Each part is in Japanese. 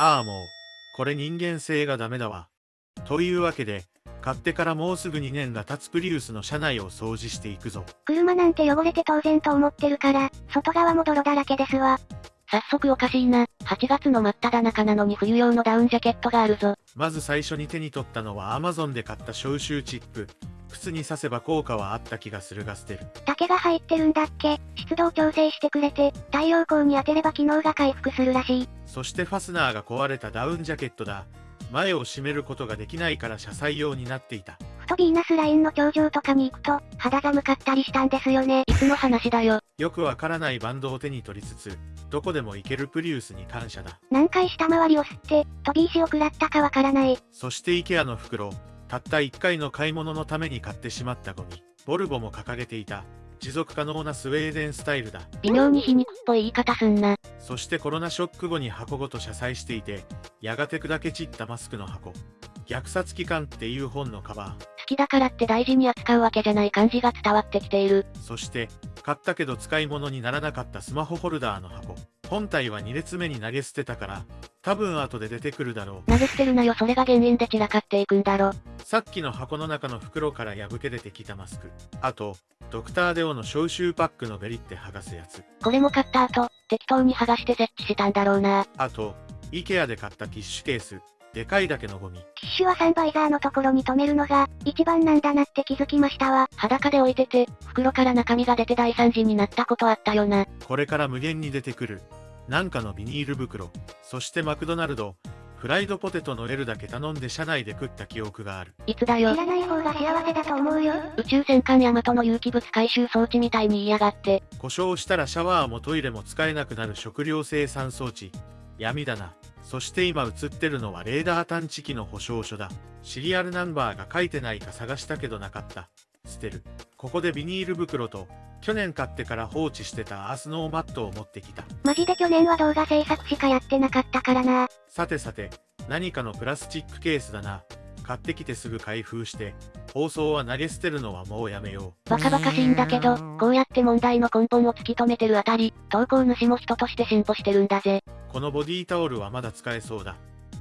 ああもう、これ人間性がダメだわ。というわけで、買ってからもうすぐ2年が経つプリウスの車内を掃除していくぞ。車なんて汚れて当然と思ってるから、外側も泥だらけですわ。早速おかしいな。8月の真っ只中なのに冬用のダウンジャケットがあるぞ。まず最初に手に取ったのは Amazon で買った消臭チップ。靴に刺せば効果はあった気がするが捨てる。竹が入ってるんだっけ？湿度を調整してくれて、太陽光に当てれば機能が回復するらしい。そしてファスナーが壊れたダウンジャケットだ。前を閉めることができないから車載用になっていた。ふとビーナスラインの頂上とかに行くと、肌寒かったりしたんですよね。いつの話だよ。よくわからないバンドを手に取りつつ、どこでも行けるプリウスに感謝だ。何回下回りを吸って、飛び石を食らったかわからない。そして IKEA の袋、たった1回の買い物のために買ってしまったゴミ。ボルボも掲げていた。持続可能なスウェーデンスタイルだ。微妙に皮肉っぽい言い方すんな。そしてコロナショック後に箱ごと車載していて、やがて砕け散ったマスクの箱。虐殺期間っていう本のカバー。好きだからって大事に扱うわけじゃない感じが伝わってきている。そして、買ったけど使い物にならなかったスマホホルダーの箱。本体は2列目に投げ捨てたから、多分後で出てくるだろう。投げ捨てるなよそれが原因で散らかっていくんだろ。さっきの箱の中の袋から破け出てきたマスク。あと、ドクターデオの消臭パックのベリって剥がすやつ。これも買った後、適当に剥がして設置したんだろうな。あと、IKEA で買ったティッシュケース。でかいだけのゴミ。ティッシュはサンバイザーのところに止めるのが、一番なんだなって気づきましたわ。裸で置いてて、袋から中身が出て大惨事になったことあったよな。これから無限に出てくる。なんかのビニール袋。そしてマクドナルド。フライドポテトの L だけ頼んで車内で食った記憶がある。いつだよ？い。らない方が幸せだと思うよ。宇宙戦艦ヤマトの有機物回収装置みたいに言いやがって。故障したらシャワーもトイレも使えなくなる食料生産装置。闇だな。そして今映ってるのはレーダー探知機の保証書だ。シリアルナンバーが書いてないか探したけどなかった。捨てる。ここでビニール袋と、去年買ってから放置してたアースノーマットを持ってきた。マジで去年は動画制作しかやってなかったからな。さてさて、何かのプラスチックケースだな。買ってきてすぐ開封して、放送は投げ捨てるのはもうやめよう。バカバカしいんだけど、こうやって問題の根本を突き止めてるあたり、投稿主も人として進歩してるんだぜ。このボディタオルはまだ使えそうだ。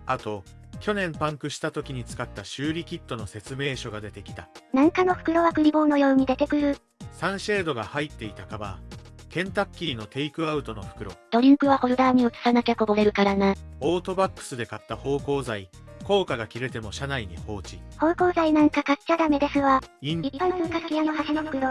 あと、去年パンクした時に使った修理キットの説明書が出てきた。なんかの袋はクリボーのように出てくる。サンシェードが入っていたカバー。ケンタッキーのテイクアウトの袋。ドリンクはホルダーに移さなきゃこぼれるからな。オートバックスで買った芳香剤。効果が切れても車内に放置。芳香剤なんか買っちゃダメですわ。イン、一般通貨の端の袋。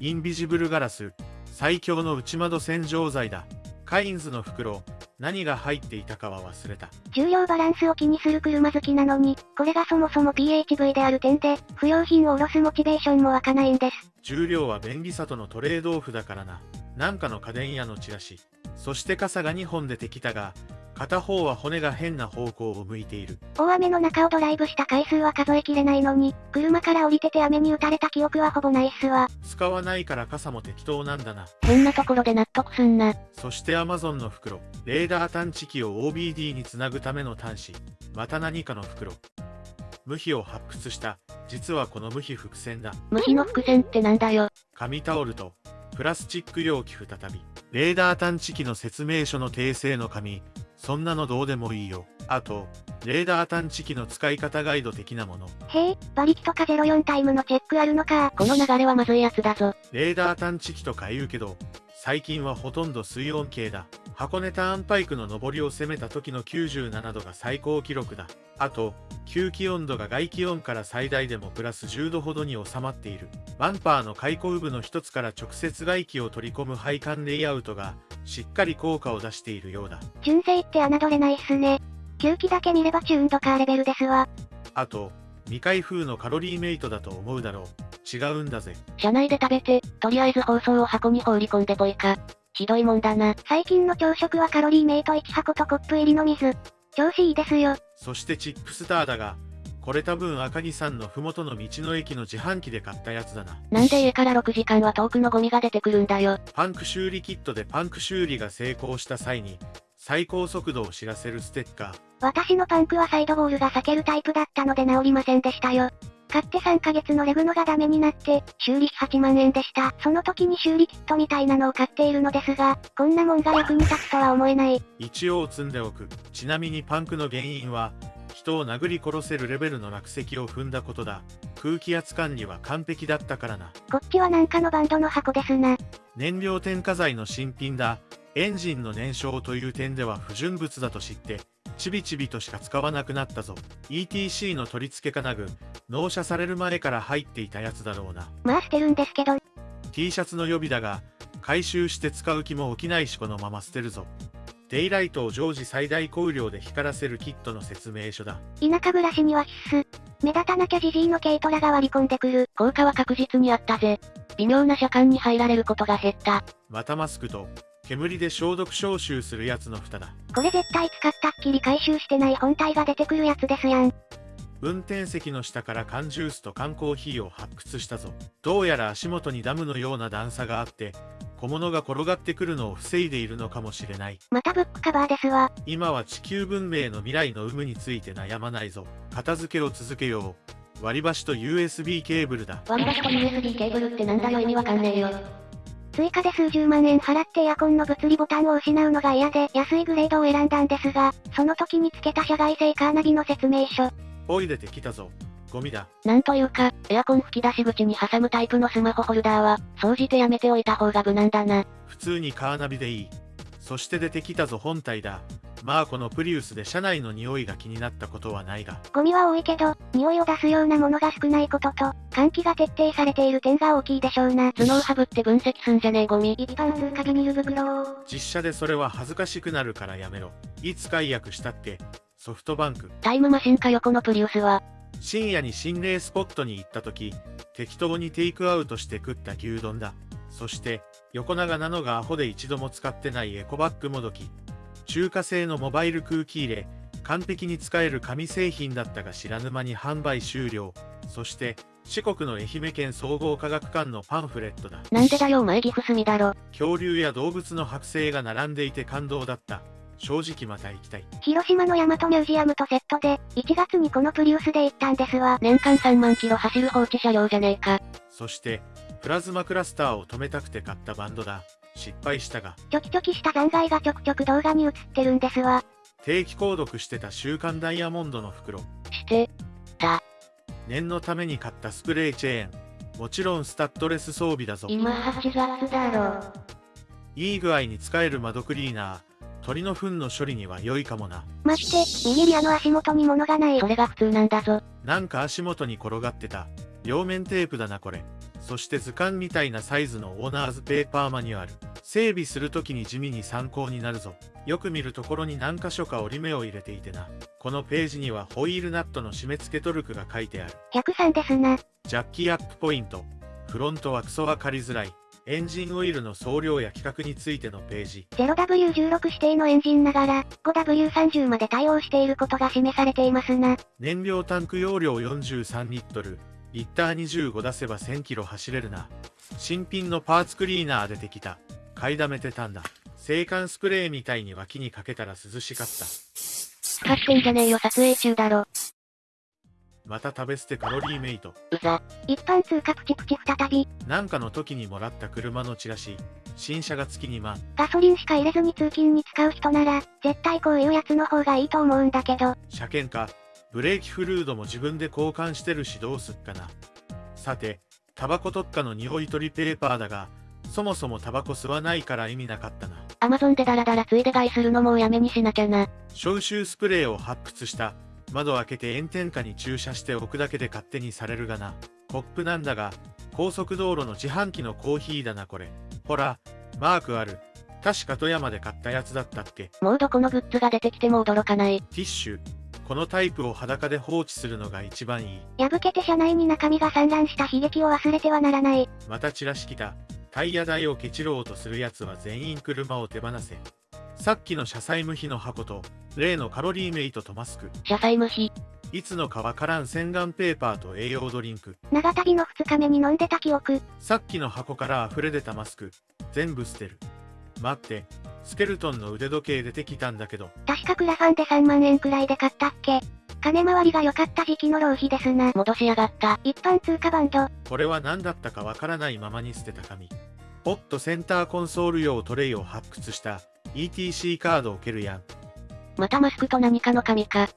インビジブルガラス。最強の内窓洗浄剤だ。カインズの袋。何が入っていたかは忘れた。重量バランスを気にする車好きなのに、これがそもそも PHV である点で、不要品を下ろすモチベーションも湧かないんです。重量は便利さとのトレードオフだからな。なんかの家電屋のチラシ。そして傘が2本出てきたが、片方は骨が変な方向を向いている。大雨の中をドライブした回数は数えきれないのに、車から降りてて雨に打たれた記憶はほぼないっすわ。使わないから傘も適当なんだな。変なところで納得すんな。そして Amazon の袋。レーダー探知機を OBD につなぐための端子。また何かの袋。無比を発掘した。実はこの無比伏線だ。無比の伏線ってなんだよ。紙タオルと、プラスチック容器再び。レーダー探知機の説明書の訂正の紙。そんなのどうでもいいよ。あと、レーダー探知機の使い方ガイド的なもの。へえ、馬力とか04タイムのチェックあるのか。この流れはまずいやつだぞ。レーダー探知機とか言うけど、最近はほとんど水温計だ。箱根ターンパイクの上りを攻めた時の97度が最高記録だ。あと、吸気温度が外気温から最大でもプラス10度ほどに収まっている。バンパーの開口部の一つから直接外気を取り込む配管レイアウトが、しっかり効果を出しているようだ。純正って侮れないっすね。吸気だけ見ればチューンドカーレベルですわ。あと、未開封のカロリーメイトだと思うだろう。違うんだぜ。車内で食べて、とりあえず包装を箱に放り込んでぽいか。ひどいもんだな。最近の朝食はカロリーメイト1箱とコップ入りの水。調子いいですよ。そしてチップスターだが、これ多分赤木さんの麓の道の駅の自販機で買ったやつだな。なんで家から6時間は遠くのゴミが出てくるんだよ。パンク修理キットでパンク修理が成功した際に、最高速度を知らせるステッカー。私のパンクはサイドボールが避けるタイプだったので治りませんでしたよ。買って3ヶ月のレグノがダメになって、修理費8万円でした。その時に修理キットみたいなのを買っているのですが、こんなもんが役に立つとは思えない。一応積んでおく。ちなみにパンクの原因は、人を殴り殺せるレベルの落石を踏んだことだ。空気圧管理は完璧だったからな。こっちはなんかのバンドの箱ですな。燃料添加剤の新品だ。エンジンの燃焼という点では不純物だと知って、ちびちびとしか使わなくなったぞ。ETC の取り付け金具、納車される前から入っていたやつだろうな。まあ捨てるんですけど。T シャツの予備だが、回収して使う気も起きないしこのまま捨てるぞ。デイライトを常時最大光量で光らせるキットの説明書だ。田舎暮らしには必須。目立たなきゃジジイの軽トラが割り込んでくる。効果は確実にあったぜ。微妙な車間に入られることが減った。またマスクと、煙で消毒消臭するやつの蓋だ。これ絶対使ったっきり回収してない本体が出てくるやつですやん。運転席の下から缶ジュースと缶コーヒーを発掘したぞ。どうやら足元にダムのような段差があって、小物が転がってくるのを防いでいるのかもしれない。またブックカバーですわ。今は地球文明の未来の有無について悩まないぞ。片付けを続けよう。割り箸と USB ケーブルだ。割り箸と USB ケーブルってなんだよ意味わかんねえよ。追加で数十万円払ってエアコンの物理ボタンを失うのが嫌で安いグレードを選んだんですが、その時につけた社外製カーナビの説明書。おい出てきたぞ。ゴミだ。なんというか、エアコン吹き出し口に挟むタイプのスマホホルダーは、掃除てやめておいた方が無難だな。普通にカーナビでいい。そして出てきたぞ本体だ。まあこのプリウスで車内の匂いが気になったことはないが。ゴミは多いけど、匂いを出すようなものが少ないことと、換気が徹底されている点が大きいでしょうな。頭脳ハブって分析すんじゃねえゴミ。一般通過ビニール袋実写でそれは恥ずかしくなるからやめろ。いつ解約したって、ソフトバンク。タイムマシンか横のプリウスは。深夜に心霊スポットに行った時、適当にテイクアウトして食った牛丼だ。そして、横長なのがアホで一度も使ってないエコバッグもどき。中華製のモバイル空気入れ、完璧に使える紙製品だったが知らぬ間に販売終了。そして、四国の愛媛県総合科学館のパンフレットだ。なんでだよお前岐阜住みだろ。恐竜や動物の剥製が並んでいて感動だった。正直また行きたい。広島の大和ミュージアムとセットで、1月にこのプリウスで行ったんですわ。年間3万キロ走る放置車両じゃねえか。そして、プラズマクラスターを止めたくて買ったバンドだ。失敗したが。チョキチョキした残骸がちょくちょく動画に映ってるんですわ。定期購読してた週刊ダイヤモンドの袋。して、た。念のために買ったスプレーチェーン。もちろんスタッドレス装備だぞ。今8月だろ。いい具合に使える窓クリーナー。鳥の糞の処理には良いかもな。待って、右リアの足元に物がない。それが普通なんだぞ。なんか足元に転がってた。両面テープだなこれ。そして図鑑みたいなサイズのオーナーズペーパーマニュアル。整備するときに地味に参考になるぞ。よく見るところに何箇所か折り目を入れていてな。このページにはホイールナットの締め付けトルクが書いてある。103ですな。ジャッキアップポイント。フロントはクソ分かりづらい。エンジンオイルの総量や規格についてのページ。0W16 指定のエンジンながら、5W30 まで対応していることが示されていますな。燃料タンク容量43リットル。リッター25出せば1000キロ走れるな。新品のパーツクリーナー出てきた。買いだめてたんだ。制汗スプレーみたいに脇にかけたら涼しかった。使ってんじゃねえよ撮影中だろ。また食べ捨てカロリーメイト。うざ。一般通貨プチプチ再び。なんかの時にもらった車のチラシ。新車が月2万。ガソリンしか入れずに通勤に使う人なら、絶対こういうやつの方がいいと思うんだけど。車検か。ブレーキフルードも自分で交換してるしどうすっかな。さて、タバコ特化の匂い取りペーパーだが、そもそもタバコ吸わないから意味なかったな。アマゾンでダラダラついで買いするのもうやめにしなきゃな。消臭スプレーを発掘した。窓開けて炎天下に駐車しておくだけで勝手にされるがな。コップなんだが、高速道路の自販機のコーヒーだなこれ。ほら、マークある。確か富山で買ったやつだったっけもうどこのグッズが出てきても驚かない。ティッシュ。このタイプを裸で放置するのが一番いい。破けて車内に中身が散乱した悲劇を忘れてはならない。またチラシ来た。タイヤ代をケチろうとする奴は全員車を手放せ。さっきの車載無比の箱と、例のカロリーメイトとマスク。車載無比。いつのかわからん洗顔ペーパーと栄養ドリンク。長旅の2日目に飲んでた記憶。さっきの箱から溢れ出たマスク。全部捨てる。待って、スケルトンの腕時計出てきたんだけど。確かクラファンで3万円くらいで買ったっけ金回りが良かった時期の浪費ですな。戻しやがった。一般通貨バンド。これは何だったかわからないままに捨てた紙。ポットセンターコンソール用トレイを発掘した ETC カードを蹴るやん。またマスクと何かの紙か。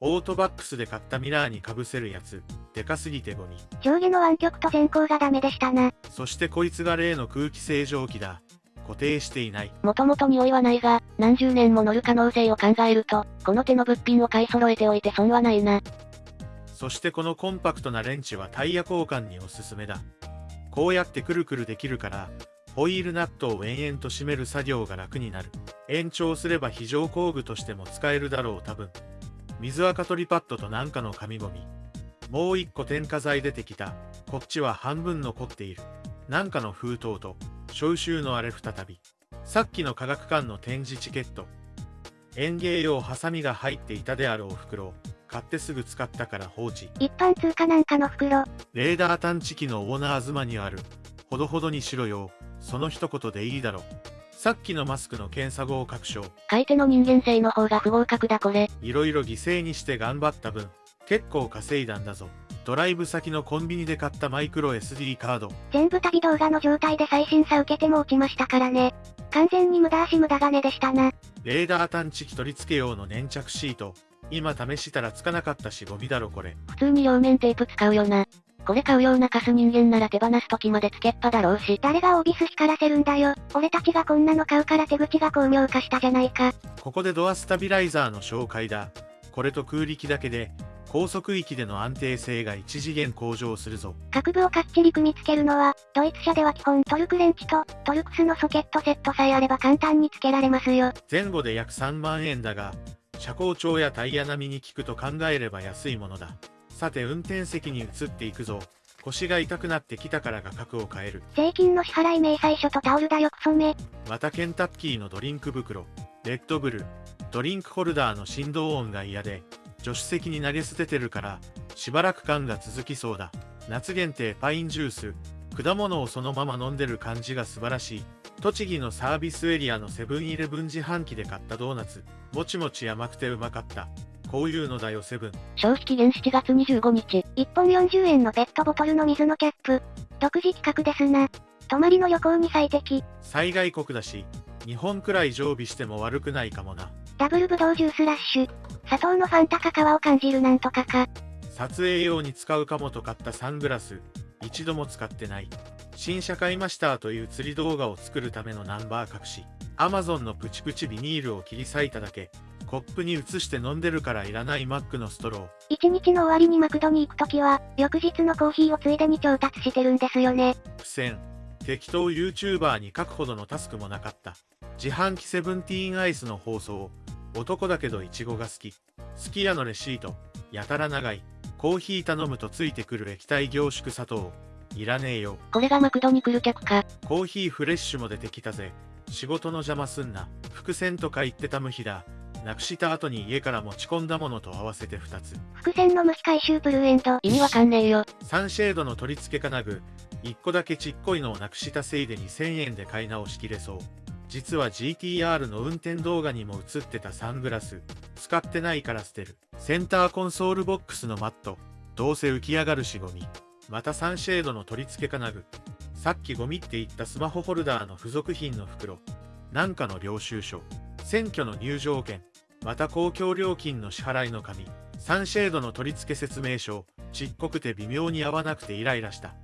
オートバックスで買ったミラーに被せるやつ。でかすぎてゴミ。上下の湾曲と前後がダメでしたな。そしてこいつが例の空気清浄機だ。固定していない。もともと匂いはないが、何十年も乗る可能性を考えると、この手の物品を買い揃えておいて損はないな。そしてこのコンパクトなレンチはタイヤ交換におすすめだ。こうやってくるくるできるから、ホイールナットを延々と締める作業が楽になる。延長すれば非常工具としても使えるだろう多分。水垢取りパッドとなんかの紙ゴミ。もう一個添加剤出てきた。こっちは半分残っている。なんかの封筒と、消臭のあれ再び。さっきの科学館の展示チケット。園芸用ハサミが入っていたであろう袋を買ってすぐ使ったから放置。一般通貨なんかの袋。レーダー探知機のオーナー妻にある。ほどほどにしろよ。その一言でいいだろ。さっきのマスクの検査後確証。買い手の人間性の方が不合格だこれ。いろいろ犠牲にして頑張った分、結構稼いだんだぞ。ドライブ先のコンビニで買ったマイクロ SD カード。全部旅動画の状態で最新さ受けても落ちましたからね。完全に無駄足無駄金でしたな。レーダー探知機取り付け用の粘着シート。今試したらつかなかったしゴミだろこれ。普通に両面テープ使うよな。これ買うようなカス人間なら手放す時までつけっぱだろうし。誰がオービス光らせるんだよ。俺たちがこんなの買うから手口が巧妙化したじゃないか。ここでドアスタビライザーの紹介だ。これと空力だけで、高速域での安定性が一次元向上するぞ。各部をかっちり組み付けるのは、ドイツ車では基本トルクレンチとトルクスのソケットセットさえあれば簡単に付けられますよ。前後で約3万円だが、車高調やタイヤ並みに効くと考えれば安いものだ。さて運転席に移っていくぞ。腰が痛くなってきたから画角を変える。税金の支払い明細書とタオルだよクソめ。またケンタッキーのドリンク袋。レッドブル。ドリンクホルダーの振動音が嫌で、助手席に投げ捨ててるから、しばらく感が続きそうだ。夏限定パインジュース。果物をそのまま飲んでる感じが素晴らしい。栃木のサービスエリアのセブンイレブン自販機で買ったドーナツ。もちもち甘くてうまかった。こういうのだよセブン。消費期限7月25日。1本40円のペットボトルの水のキャップ。独自企画ですな。泊まりの旅行に最適。災害国だし、日本くらい常備しても悪くないかもな。ダブルブドウジュースラッシュ。砂糖のファンタカカワを感じるなんとかか。撮影用に使うかもと買ったサングラス。一度も使ってない。新車買いましたという釣り動画を作るためのナンバー隠し。アマゾンのプチプチビニールを切り裂いただけ。コップに移して飲んでるからいらないマックのストロー。一日の終わりにマクドに行くときは、翌日のコーヒーをついでに調達してるんですよね。苦戦。適当 YouTuber に書くほどのタスクもなかった。自販機セブンティーンアイスの放送。男だけどイチゴが好き。好き家のレシート。やたら長い。コーヒー頼むとついてくる液体凝縮砂糖。いらねえよ。これがマクドに来る客か。コーヒーフレッシュも出てきたぜ。仕事の邪魔すんな。伏線とか言ってた無比だ。なくした後に家から持ち込んだものと合わせて2つ。伏線の無比回収プルーエンド。意味わかんねえよ。サンシェードの取り付け金具。1個だけちっこいのをなくしたせいで2000円で買い直しきれそう。実は GTR の運転動画にも映ってたサングラス。使ってないから捨てる。センターコンソールボックスのマット。どうせ浮き上がるしゴミ。またサンシェードの取り付け金具。さっきゴミって言ったスマホホルダーの付属品の袋。なんかの領収書。選挙の入場券。また公共料金の支払いの紙。サンシェードの取り付け説明書。ちっこくて微妙に合わなくてイライラした。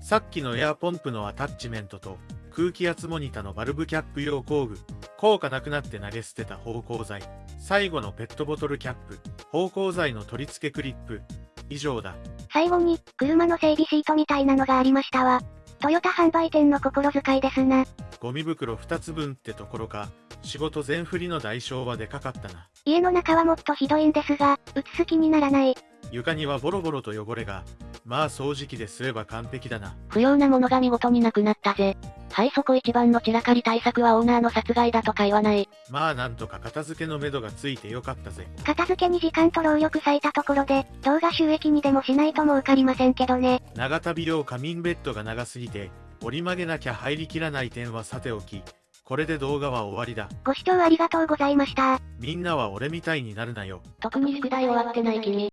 さっきのエアポンプのアタッチメントと空気圧モニタのバルブキャップ用工具。効果なくなって投げ捨てた芳香剤。最後のペットボトルキャップ。芳香剤の取り付けクリップ。以上だ。最後に、車の整備シートみたいなのがありましたわ。トヨタ販売店の心遣いですな。ゴミ袋2つ分ってところか。仕事全振りの代償はでかかったな。家の中はもっとひどいんですが、映す気にならない。床にはボロボロと汚れが。まあ掃除機ですれば完璧だな。不要なものが見事になくなったぜ。はいそこ一番の散らかり対策はオーナーの殺害だとか言わない。まあなんとか片付けのめどがついてよかったぜ。片付けに時間と労力割いたところで、動画収益にでもしないと儲かりませんけどね。長旅用仮眠ベッドが長すぎて、折り曲げなきゃ入りきらない点はさておき、これで動画は終わりだ。ご視聴ありがとうございました。みんなは俺みたいになるなよ。特に宿題終わってない君。